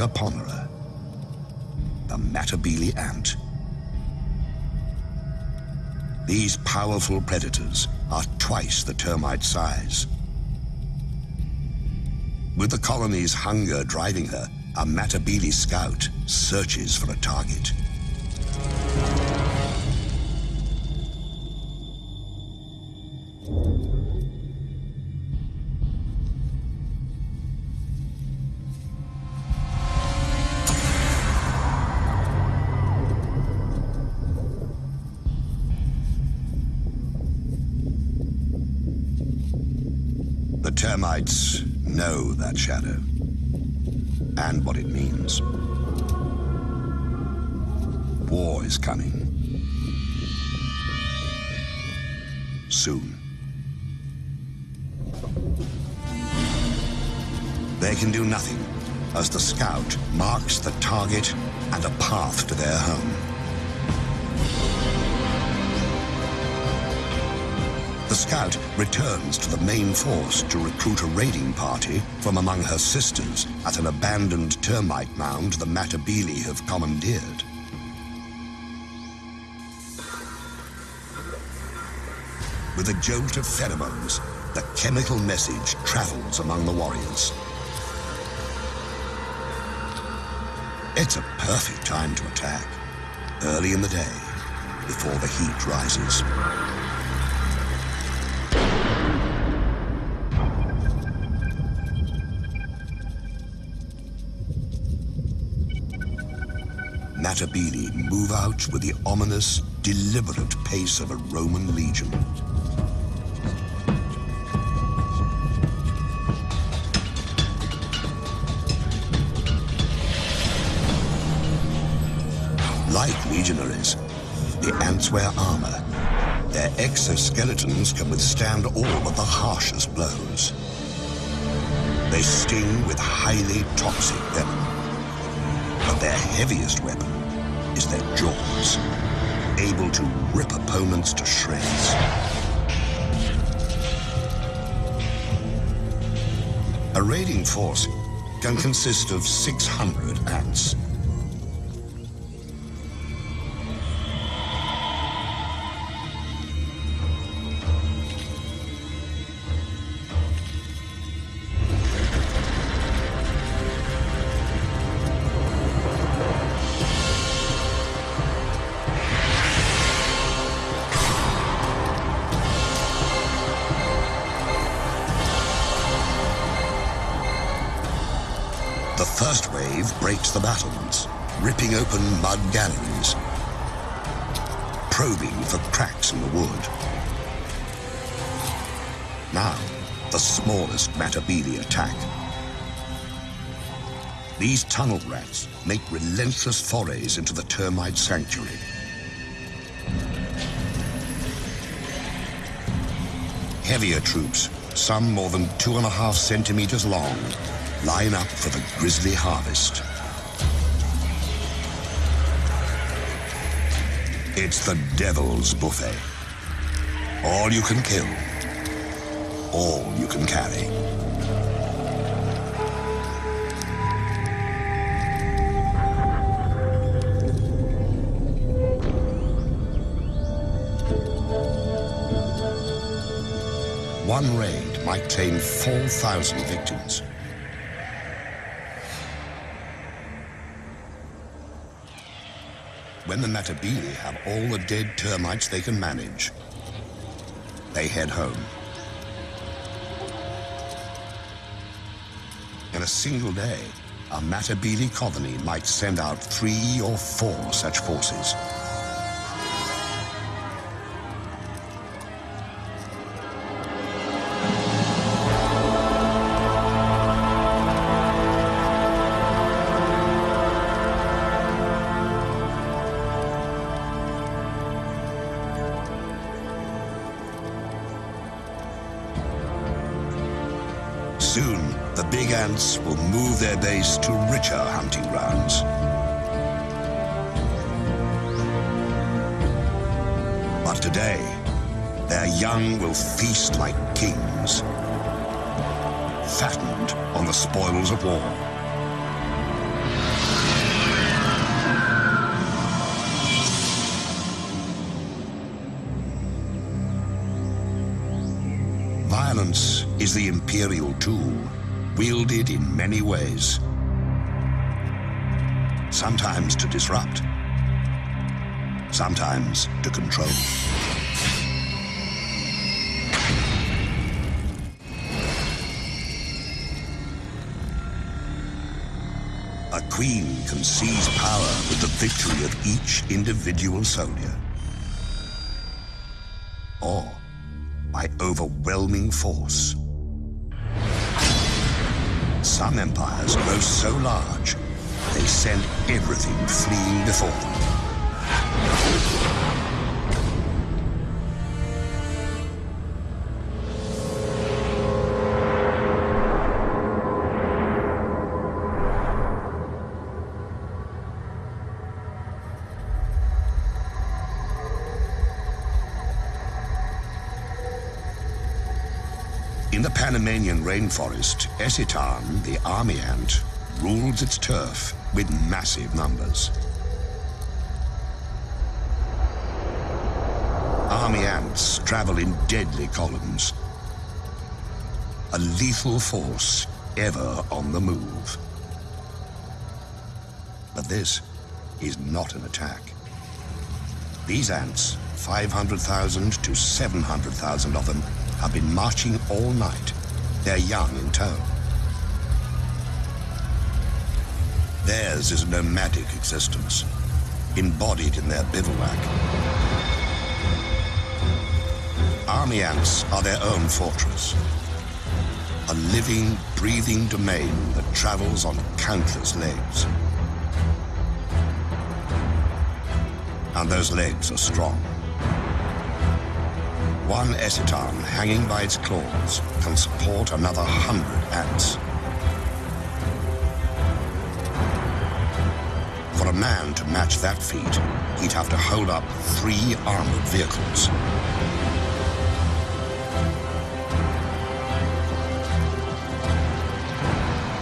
a ponderer, the Matabele ant. These powerful predators are twice the termite size. With the colony's hunger driving her, a Matabele scout searches for a target. Know that shadow and what it means. War is coming. Soon. They can do nothing as the scout marks the target and a path to their home. The scout returns to the main force to recruit a raiding party from among her sisters at an abandoned termite mound the Matabele have commandeered. With a jolt of pheromones, the chemical message travels among the warriors. It's a perfect time to attack, early in the day, before the heat rises. Matabele move out with the ominous, deliberate pace of a Roman legion. Like legionaries, the ants wear armor. Their exoskeletons can withstand all but the harshest blows. They sting with highly toxic venom. But their heaviest weapon is their jaws, able to rip opponents to shreds. A raiding force can consist of 600 ants. First wave breaks the battlements, ripping open mud galleries, probing for cracks in the wood. Now, the smallest Matabele attack. These tunnel rats make relentless forays into the termite sanctuary. Heavier troops, some more than two and a half centimeters long, line up for the grisly harvest. It's the devil's buffet. All you can kill, all you can carry. One raid might claim 4,000 victims. When the Matabele have all the dead termites they can manage, they head home. In a single day, a Matabele colony might send out three or four such forces. big ants will move their base to richer hunting grounds. But today, their young will feast like kings, fattened on the spoils of war. Violence is the imperial tool wielded in many ways. Sometimes to disrupt, sometimes to control. A queen can seize power with the victory of each individual soldier. Or by overwhelming force. Some empires grow so large, they send everything fleeing before them. Rainforest, Eciton, the army ant, rules its turf with massive numbers. Army ants travel in deadly columns. A lethal force ever on the move. But this is not an attack. These ants, 500,000 to 700,000 of them, have been marching all night, their young in tow. Theirs is a nomadic existence, embodied in their bivouac. Army ants are their own fortress, a living, breathing domain that travels on countless legs. And those legs are strong. One eciton hanging by its claws can support another hundred ants. For a man to match that feat, he'd have to hold up three armored vehicles.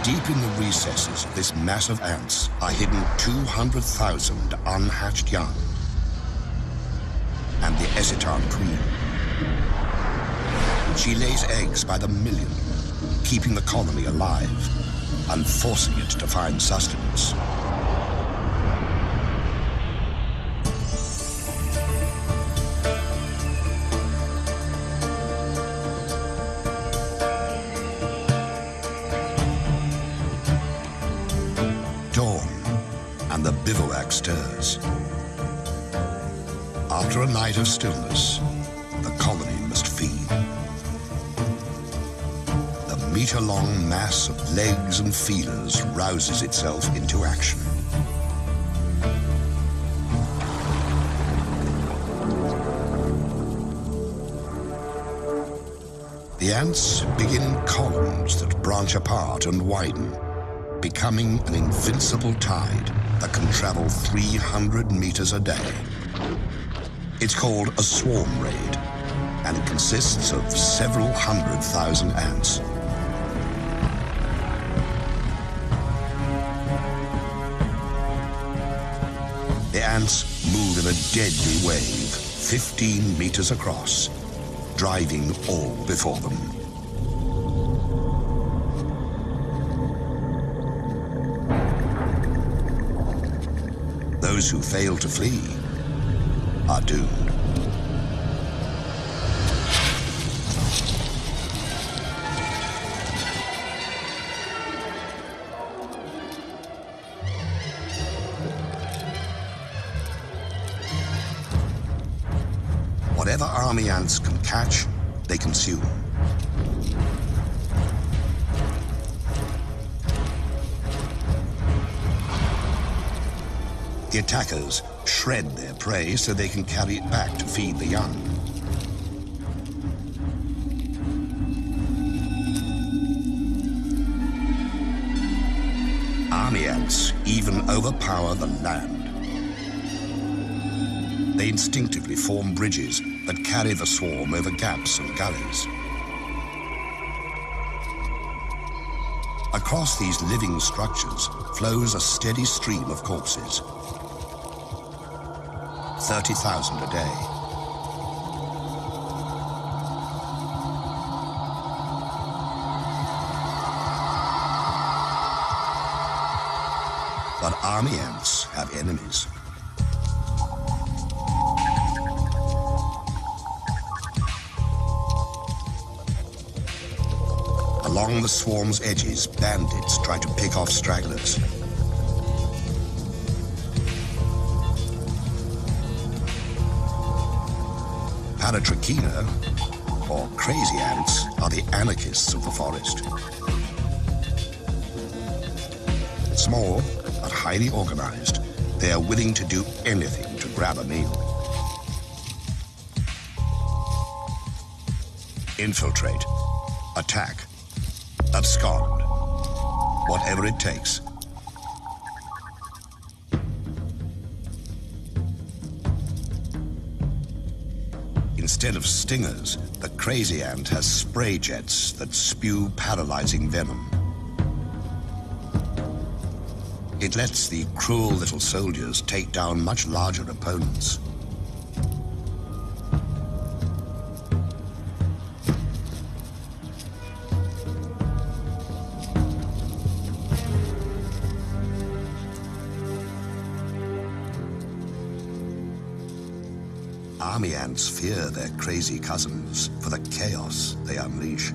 Deep in the recesses of this mass of ants are hidden 200,000 unhatched young. And the eciton queen. She lays eggs by the million, keeping the colony alive and forcing it to find sustenance. Dawn, and the bivouac stirs. After a night of stillness, feelers rouses itself into action. The ants begin columns that branch apart and widen, becoming an invincible tide that can travel 300 meters a day. It's called a swarm raid, and it consists of several hundred thousand ants. Ants move in a deadly wave, 15 meters across, driving all before them. Those who fail to flee are doomed. Catch, they consume. The attackers shred their prey so they can carry it back to feed the young. Army ants even overpower the land. They instinctively form bridges that carry the swarm over gaps and gullies. Across these living structures flows a steady stream of corpses. 30,000 a day. But army ants have enemies. Along the swarm's edges, bandits try to pick off stragglers. Paratrechina, or crazy ants, are the anarchists of the forest. Small, but highly organized, they are willing to do anything to grab a meal. Infiltrate, attack, abscond, whatever it takes. Instead of stingers, the crazy ant has spray jets that spew paralyzing venom. It lets the cruel little soldiers take down much larger opponents. Ants fear their crazy cousins for the chaos they unleash.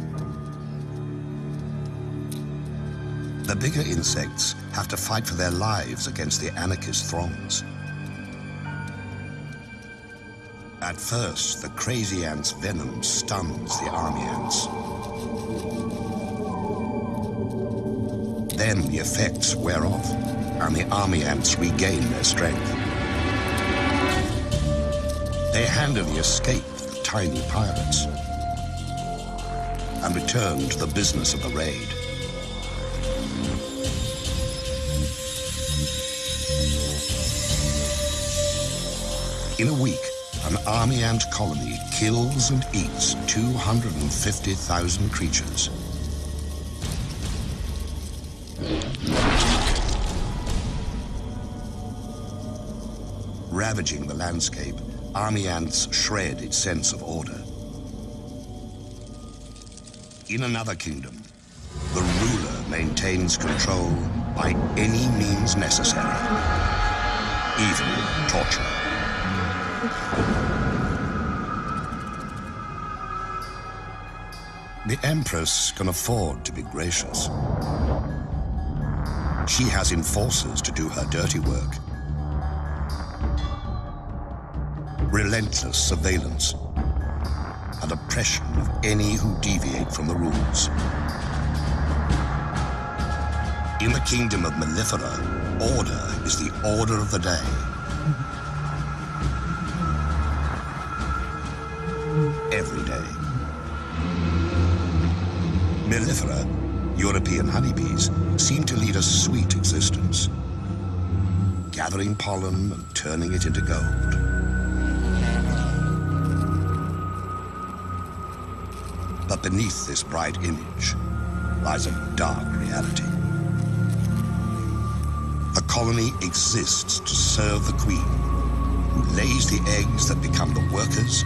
The bigger insects have to fight for their lives against the anarchist throngs. At first, the crazy ant's venom stuns the army ants. Then the effects wear off, and the army ants regain their strength. They handily escape the tiny pirates and return to the business of the raid. In a week, an army ant colony kills and eats 250,000 creatures. Ravaging the landscape, army ants shred its sense of order. In another kingdom, the ruler maintains control by any means necessary, even torture. The Empress can afford to be gracious. She has enforcers to do her dirty work. Relentless surveillance and oppression of any who deviate from the rules. In the kingdom of Mellifera, order is the order of the day. Every day. Mellifera, European honeybees, seem to lead a sweet existence, gathering pollen and turning it into gold. Beneath this bright image lies a dark reality. The colony exists to serve the queen, who lays the eggs that become the workers,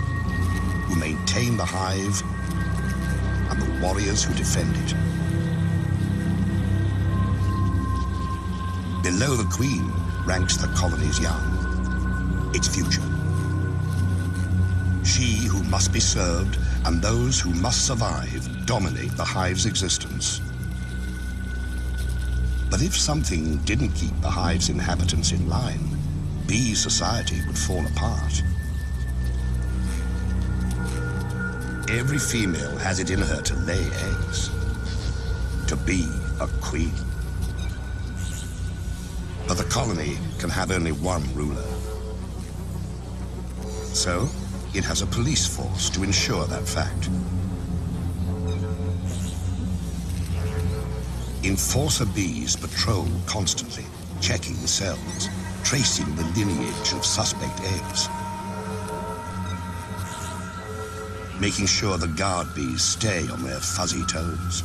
who maintain the hive, and the warriors who defend it. Below the queen ranks the colony's young, its future. She who must be served and those who must survive dominate the hive's existence. But if something didn't keep the hive's inhabitants in line, bee society would fall apart. Every female has it in her to lay eggs, to be a queen. But the colony can have only one ruler. So, it has a police force to ensure that fact. Enforcer bees patrol constantly, checking cells, tracing the lineage of suspect eggs. making sure the guard bees stay on their fuzzy toes.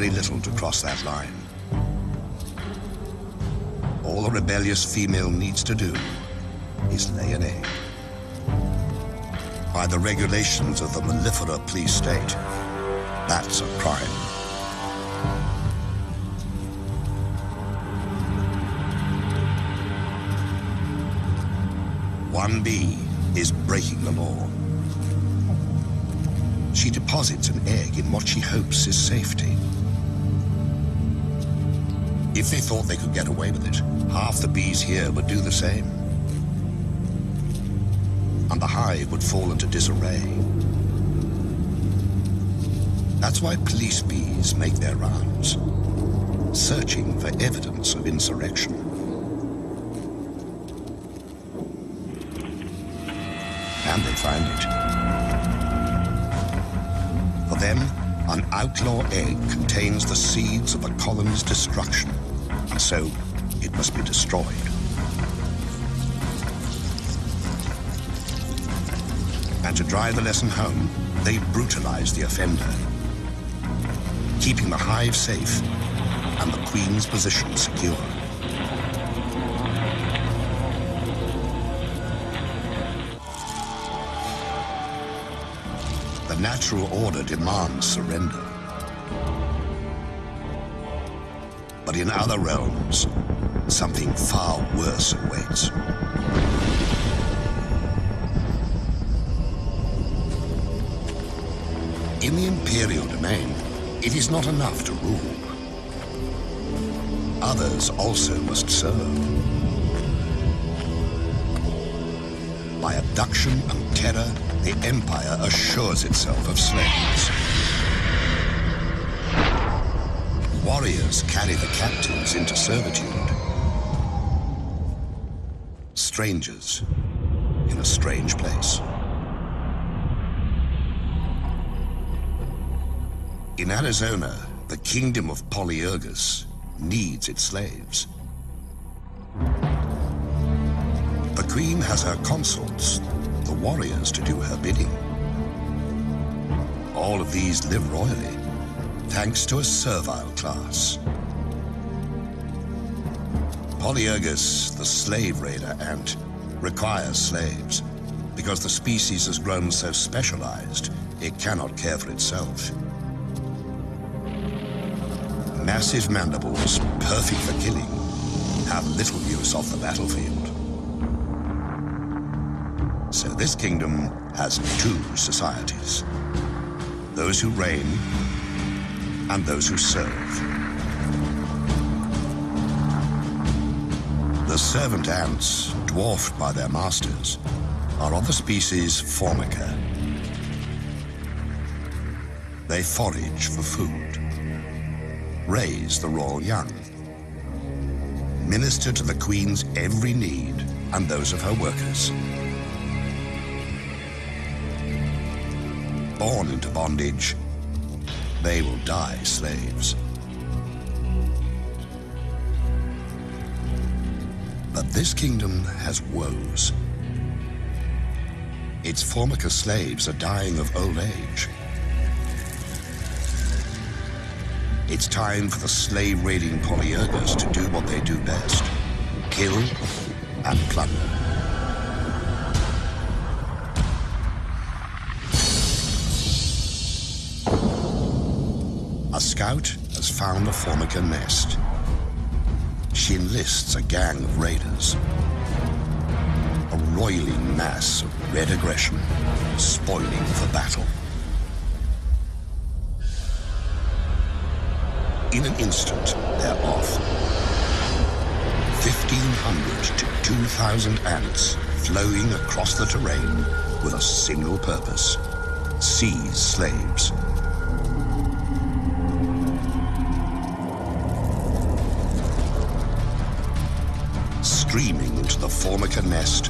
Very little to cross that line. All a rebellious female needs to do is lay an egg. By the regulations of the mellifera police state, that's a crime. One bee is breaking the law. She deposits an egg in what she hopes is safety. If they thought they could get away with it, half the bees here would do the same. And the hive would fall into disarray. That's why police bees make their rounds, searching for evidence of insurrection. And they find it. For them, an outlaw egg contains the seeds of a colony's destruction, so it must be destroyed. And to drive the lesson home, they brutalize the offender, keeping the hive safe and the queen's position secure. The natural order demands surrender. But in other realms, something far worse awaits. In the Imperial domain, it is not enough to rule. Others also must serve. By abduction and terror, the Empire assures itself of slaves. Warriors carry the captives into servitude. Strangers in a strange place. In Arizona, the kingdom of Polyergus needs its slaves. The queen has her consorts, the warriors, to do her bidding. All of these live royally, thanks to a servile class. Polyergus, the slave raider ant, requires slaves because the species has grown so specialized it cannot care for itself. Massive mandibles, perfect for killing, have little use off the battlefield. So this kingdom has two societies. Those who reign and those who serve. The servant ants, dwarfed by their masters, are of the species Formica. They forage for food raise the royal young, minister to the Queen's every need and those of her workers. Born into bondage, they will die slaves. But this kingdom has woes. Its Formica slaves are dying of old age. It's time for the slave-raiding Polyergus to do what they do best. Kill and plunder. A scout has found a Formica nest. She enlists a gang of raiders. A roiling mass of red aggression, spoiling for battle. In an instant, they're off. 1,500 to 2,000 ants flowing across the terrain with a single purpose. Seize slaves. Formica nest,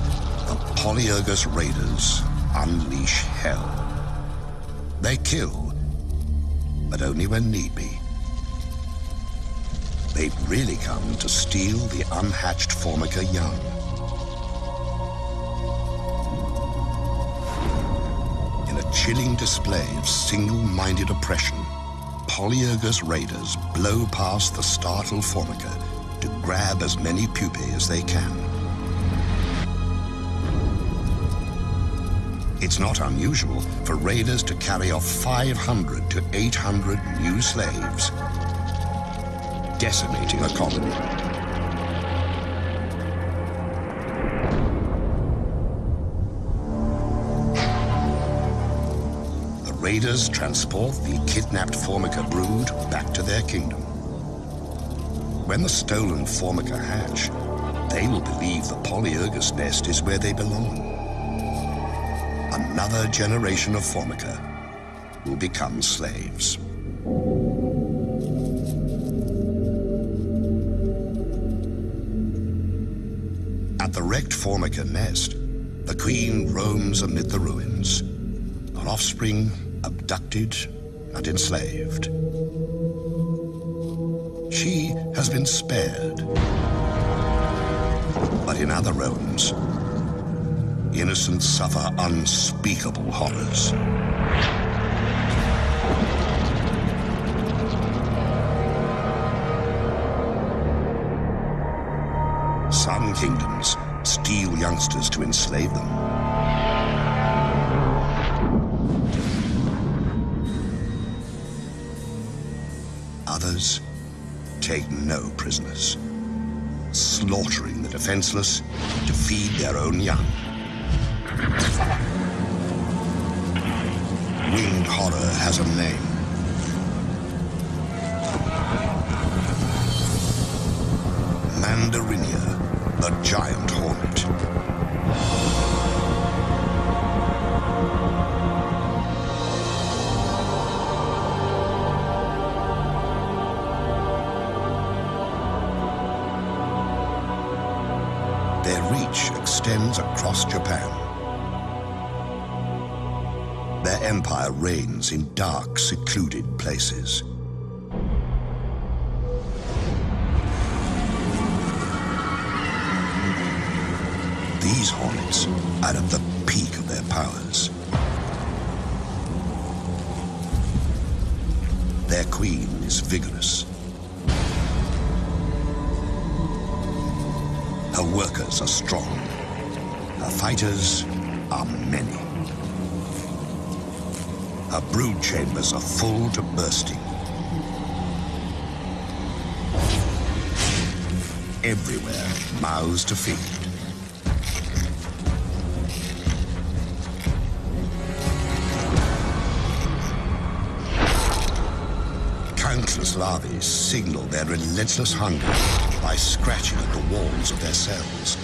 the Polyergus raiders unleash hell. They kill, but only when need be. They've really come to steal the unhatched Formica young. In a chilling display of single-minded oppression, Polyergus raiders blow past the startled Formica to grab as many pupae as they can. It's not unusual for raiders to carry off 500 to 800 new slaves, decimating a colony. The raiders transport the kidnapped Formica brood back to their kingdom. When the stolen Formica hatch, they will believe the Polyergus nest is where they belong another generation of Formica will become slaves. At the wrecked Formica nest, the queen roams amid the ruins, her offspring abducted and enslaved. She has been spared. But in other realms, innocents suffer unspeakable horrors. Some kingdoms steal youngsters to enslave them. Others take no prisoners, slaughtering the defenseless to feed their own young. Winged horror has a name. In dark, secluded places. Their relentless hunger by scratching at the walls of their cells.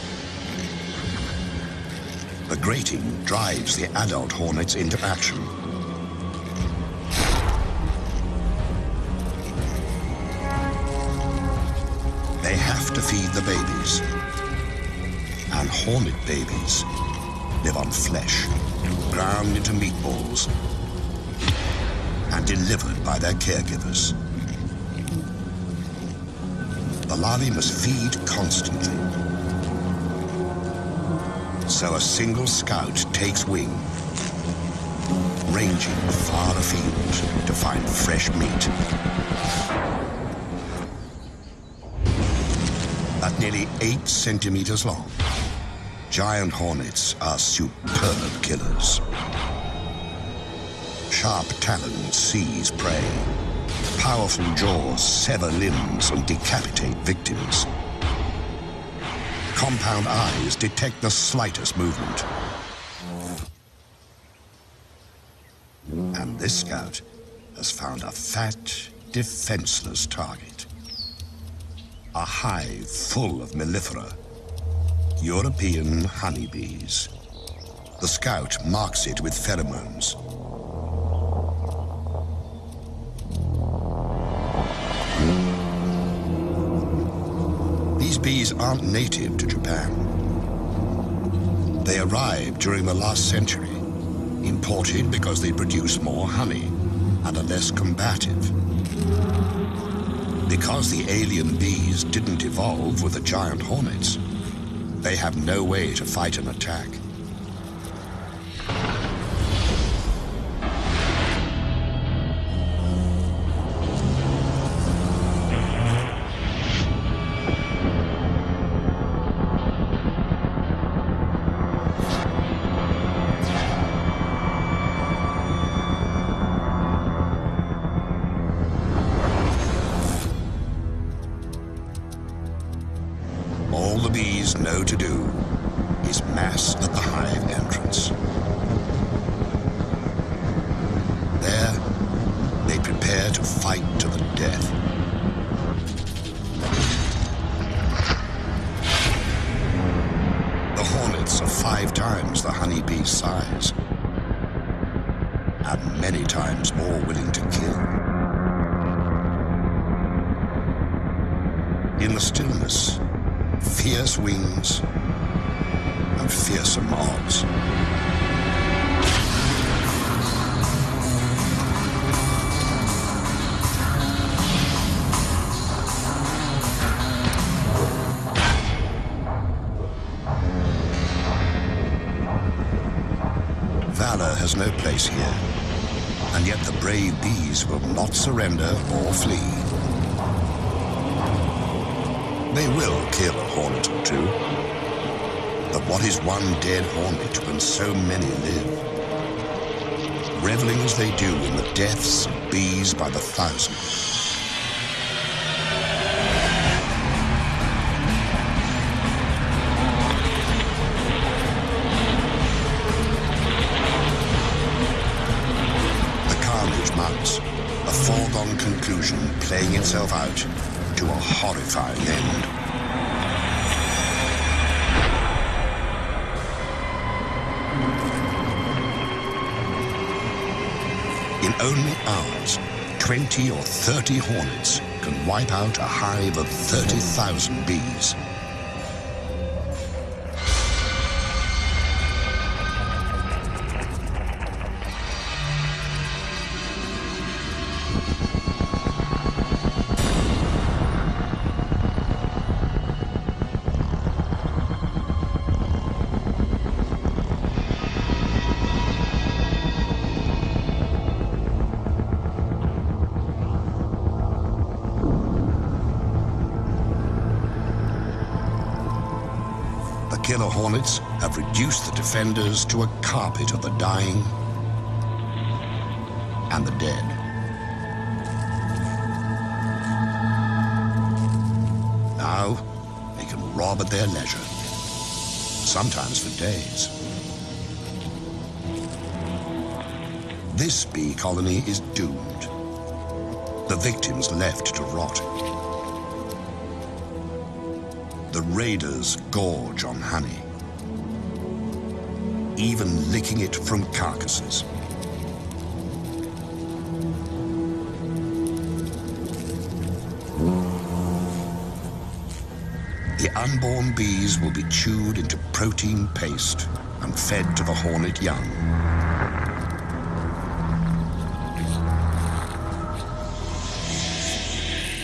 The grating drives the adult hornets into action. They have to feed the babies. And hornet babies live on flesh, ground into meatballs, and delivered by their caregivers. The larvae must feed constantly. So a single scout takes wing, ranging far afield to find fresh meat. At nearly eight centimeters long. Giant hornets are superb killers. Sharp talons seize prey. Powerful jaws sever limbs and decapitate victims. Compound eyes detect the slightest movement. And this scout has found a fat, defenseless target a hive full of mellifera, European honeybees. The scout marks it with pheromones. These aren't native to Japan. They arrived during the last century, imported because they produce more honey and are less combative. Because the alien bees didn't evolve with the giant hornets, they have no way to fight an attack. Valor has no place here, and yet the brave bees will not surrender or flee. They will kill a hornet or two, but what is one dead hornet when so many live? Reveling as they do in the deaths of bees by the thousand, out to a horrifying end. In only hours, 20 or 30 hornets can wipe out a hive of 30,000 bees. Killer hornets have reduced the defenders to a carpet of the dying and the dead. Now, they can rob at their leisure, sometimes for days. This bee colony is doomed. The victims left to rot. The raiders gorge on honey, even licking it from carcasses. The unborn bees will be chewed into protein paste and fed to the hornet young.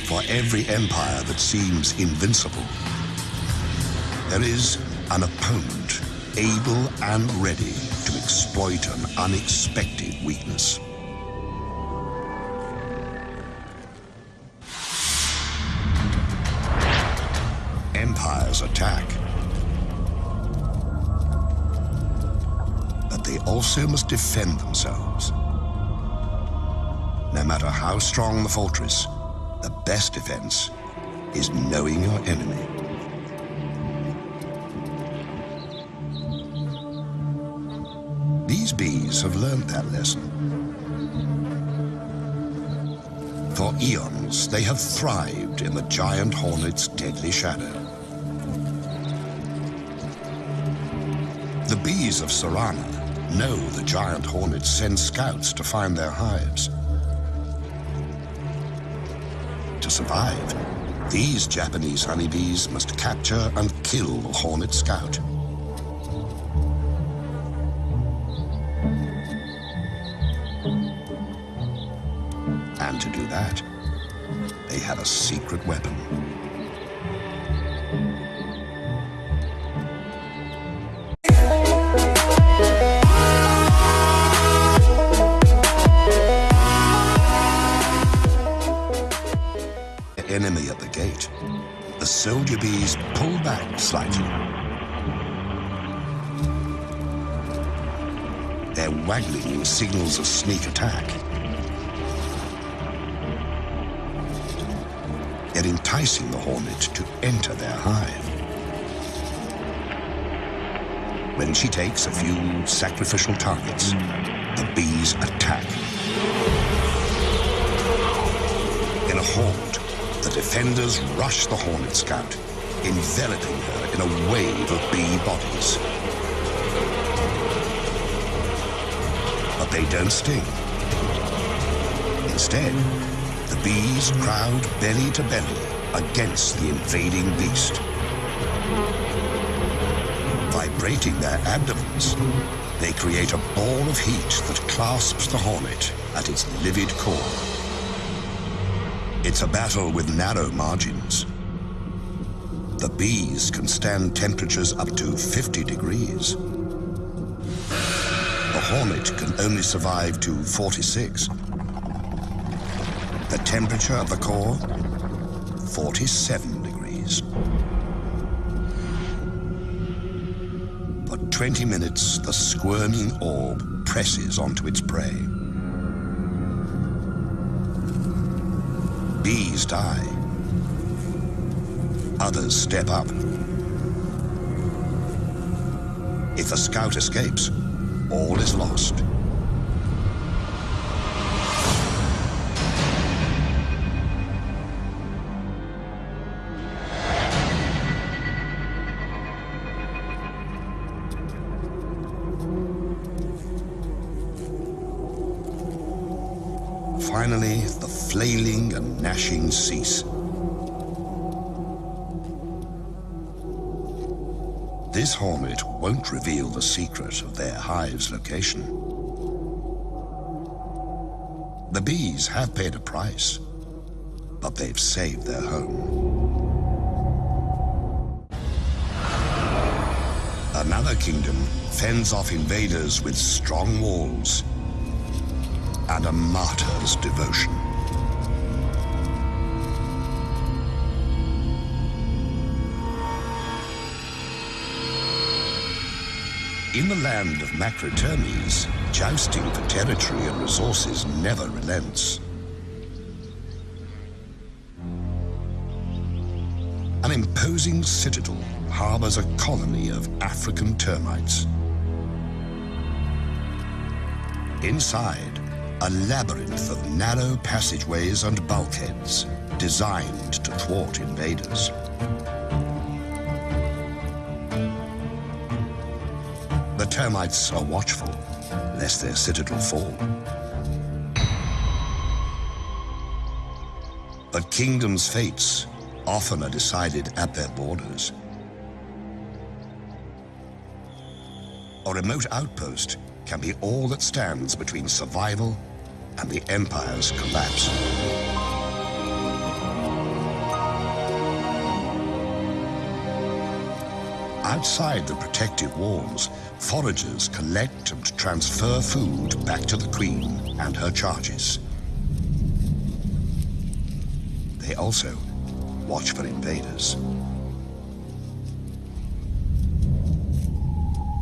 For every empire that seems invincible, there is an opponent able and ready to exploit an unexpected weakness. Empires attack. But they also must defend themselves. No matter how strong the fortress, the best defense is knowing your enemy. These bees have learned that lesson. For eons, they have thrived in the giant hornet's deadly shadow. The bees of Cerana know the giant hornets send scouts to find their hives. To survive, these Japanese honeybees must capture and kill the hornet scout. Waggling signals a sneak attack. They're enticing the hornet to enter their hive. When she takes a few sacrificial targets, the bees attack. In a horde, the defenders rush the Hornet Scout, enveloping her in a wave of bee bodies. They don't sting. Instead, the bees crowd belly to belly against the invading beast. Vibrating their abdomens, they create a ball of heat that clasps the hornet at its livid core. It's a battle with narrow margins. The bees can stand temperatures up to 50 degrees. Hornet can only survive to 46. The temperature of the core, 47 degrees. For 20 minutes, the squirming orb presses onto its prey. Bees die. Others step up. If the scout escapes, all is lost. Finally, the flailing and gnashing cease. This hornet won't reveal the secret of their hive's location. The bees have paid a price, but they've saved their home. Another kingdom fends off invaders with strong walls and a martyr's devotion. In the land of Macrotermes, jousting for territory and resources never relents. An imposing citadel harbors a colony of African termites. Inside, a labyrinth of narrow passageways and bulkheads designed to thwart invaders. Termites are watchful, lest their citadel fall. But kingdoms' fates often are decided at their borders. A remote outpost can be all that stands between survival and the Empire's collapse. Outside the protective walls, foragers collect and transfer food back to the Queen and her charges. They also watch for invaders.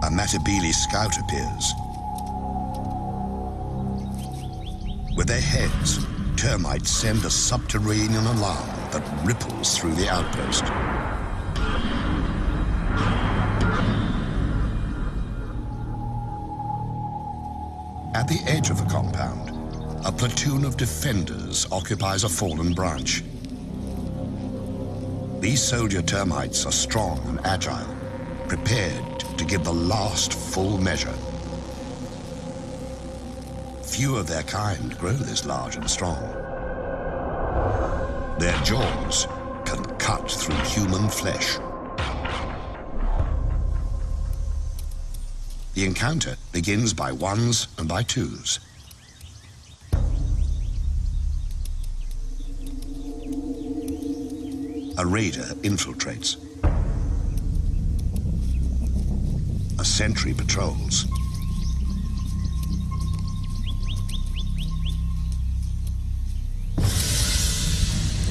A Matabele scout appears, With their heads, termites send a subterranean alarm that ripples through the outpost. The edge of the compound, a platoon of defenders occupies a fallen branch. These soldier termites are strong and agile, prepared to give the last full measure. Few of their kind grow this large and strong. Their jaws can cut through human flesh. The encounter begins by ones and by twos. A raider infiltrates. A sentry patrols.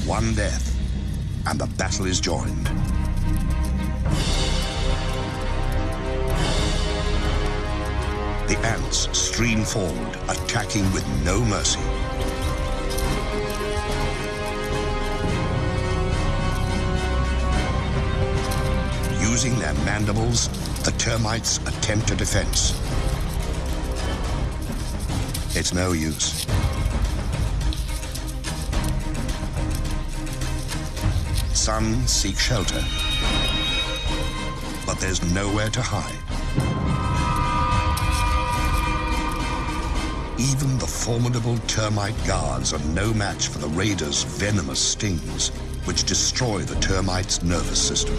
one death, and the battle is joined. The ants stream forward, attacking with no mercy. Using their mandibles, The termites attempt a defense. It's no use. Some seek shelter, but there's nowhere to hide. Even the formidable termite guards are no match for the raiders' venomous stings, which destroy the termite's nervous system.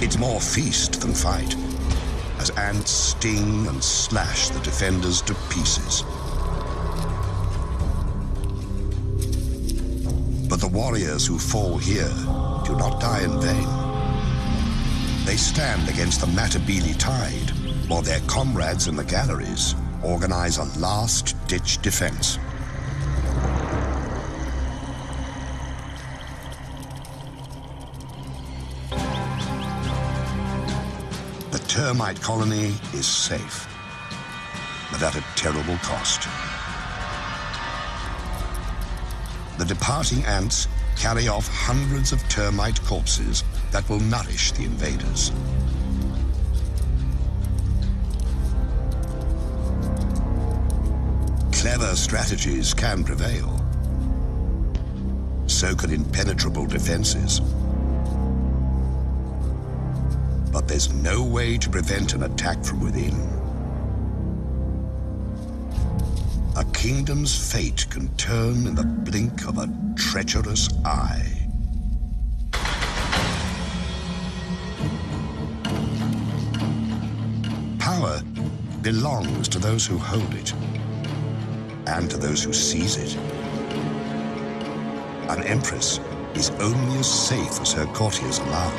It's more feast than fight, as ants sting and slash the defenders to pieces. But the warriors who fall here do not die in vain. They stand against the Matabele tide, while their comrades in the galleries organize a last-ditch defense. The termite colony is safe, but at a terrible cost. The departing ants carry off hundreds of termite corpses that will nourish the invaders. Clever strategies can prevail. So can impenetrable defenses. But there's no way to prevent an attack from within. A kingdom's fate can turn in the blink of a treacherous eye. Belongs to those who hold it, and to those who seize it. An empress is only as safe as her courtiers allow.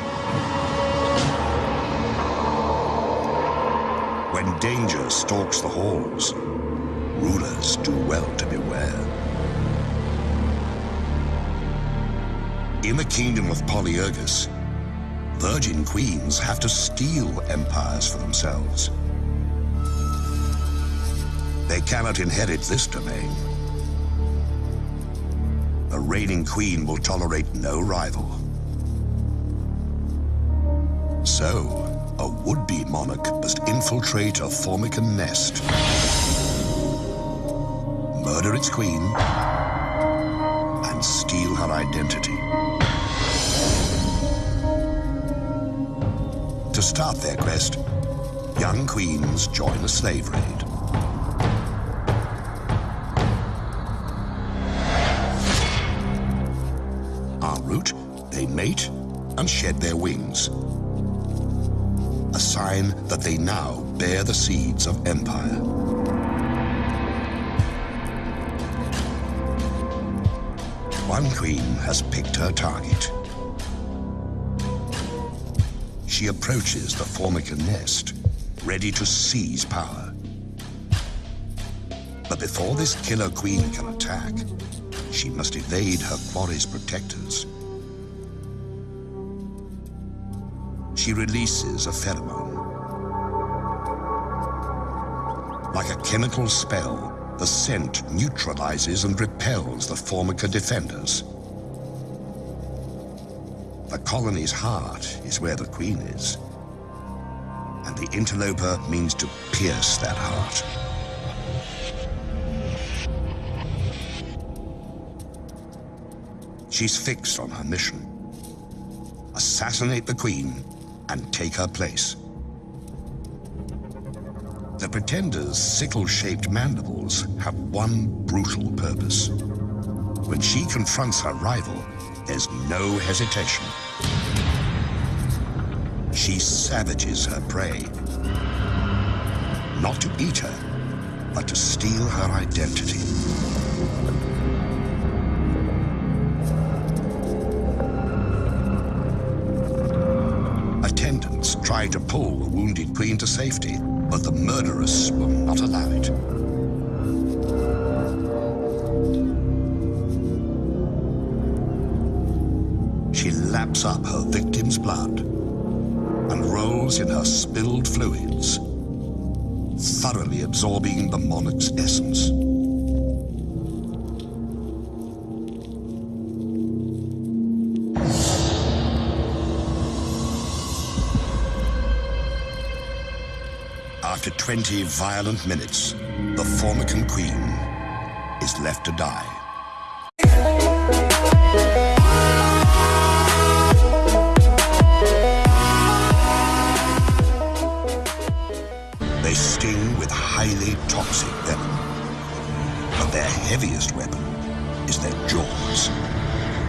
When danger stalks the halls, rulers do well to beware. In the kingdom of Polyergus, virgin queens have to steal empires for themselves. Cannot inherit this domain. A reigning queen will tolerate no rival. So, a would-be monarch must infiltrate a Formican nest, murder its queen, and steal her identity. To start their quest, young queens join a slave raid. Mate and shed their wings. A sign that they now bear the seeds of empire. One queen has picked her target. She approaches the Formica nest, ready to seize power. But before this killer queen can attack, she must evade her quarry's protectors. She releases a pheromone. Like a chemical spell, the scent neutralizes and repels the Formica defenders. The colony's heart is where the queen is. And the interloper means to pierce that heart. She's fixed on her mission. Assassinate the queen and take her place. The Pretender's sickle-shaped mandibles have one brutal purpose. When she confronts her rival, there's no hesitation. She savages her prey. Not to eat her, but to steal her identity. Try to pull the wounded queen to safety, but the murderess will not allow it. She laps up her victim's blood and rolls in her spilled fluids, thoroughly absorbing the monarch's essence. 20 violent minutes, the Formican Queen is left to die. They sting with highly toxic venom. But their heaviest weapon is their jaws,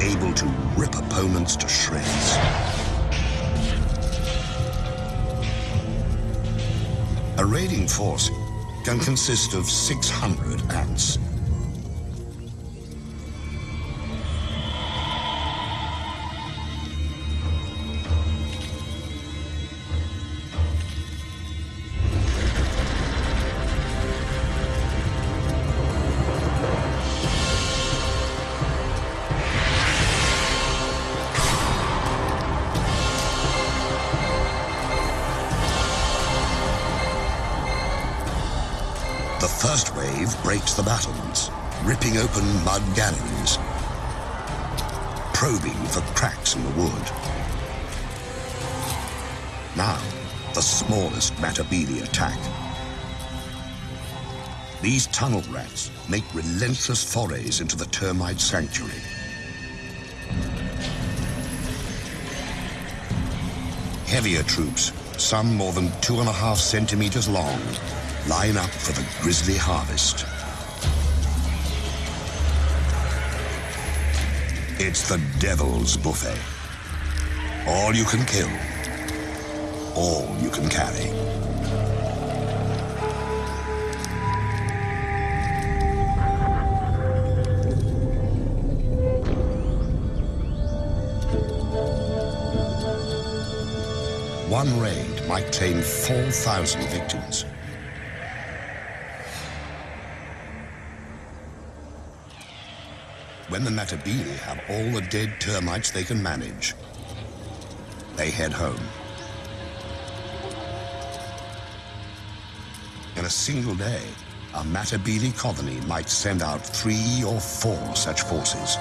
able to rip opponents to shreds. A raiding force can consist of 600 ants. The battlements, ripping open mud galleries, probing for cracks in the wood. Now, the smallest Matabele attack. These tunnel rats make relentless forays into the termite sanctuary. Heavier troops, some more than two and a half centimeters long, line up for the grisly harvest. It's the devil's buffet. All you can kill, all you can carry. One raid might claim 4,000 victims. When the Matabele have all the dead termites they can manage, they head home. In a single day, a Matabele colony might send out three or four such forces.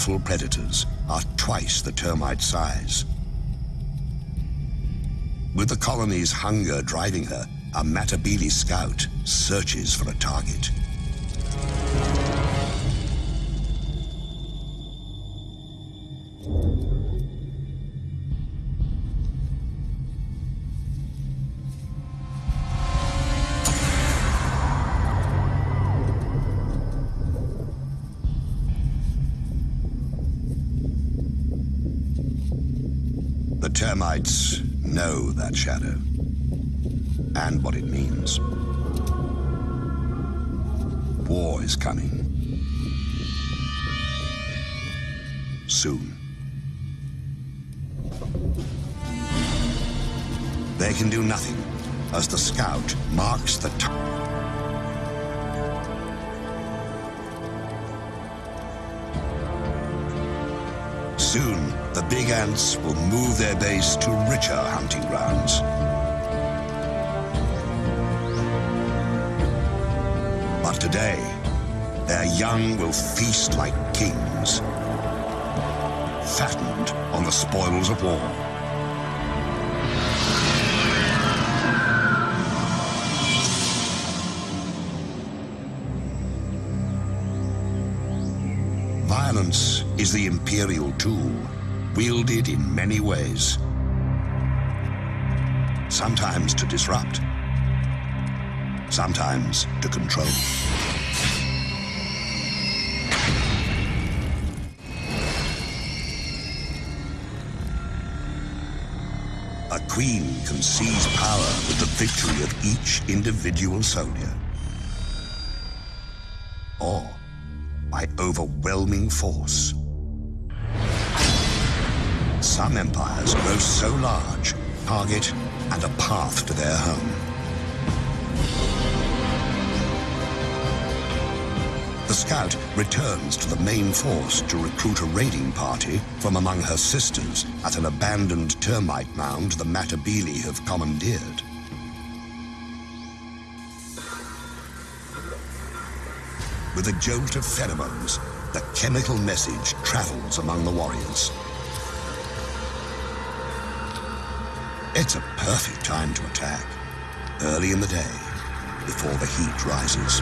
Powerful predators are twice the termite size. With the colony's hunger driving her, a Matabele scout searches for a target. Termites know that shadow and what it means. War is coming. Soon. They can do nothing as the scout marks the time. Big ants will move their base to richer hunting grounds. But today, their young will feast like kings, fattened on the spoils of war. Violence is the imperial tool, wielded in many ways. Sometimes to disrupt, sometimes to control. A queen can seize power with the victory of each individual soldier. Or by overwhelming force. Some empires grow so large, target and a path to their home. The scout returns to the main force to recruit a raiding party from among her sisters at an abandoned termite mound the Matabele have commandeered. With a jolt of pheromones, the chemical message travels among the warriors. It's a perfect time to attack. Early in the day, before the heat rises.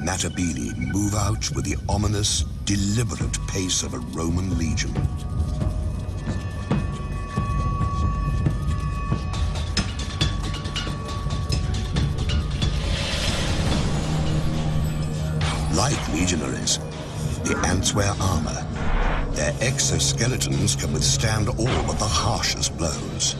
Matabele move out with the ominous, deliberate pace of a Roman legion. Their exoskeletons can withstand all but the harshest blows.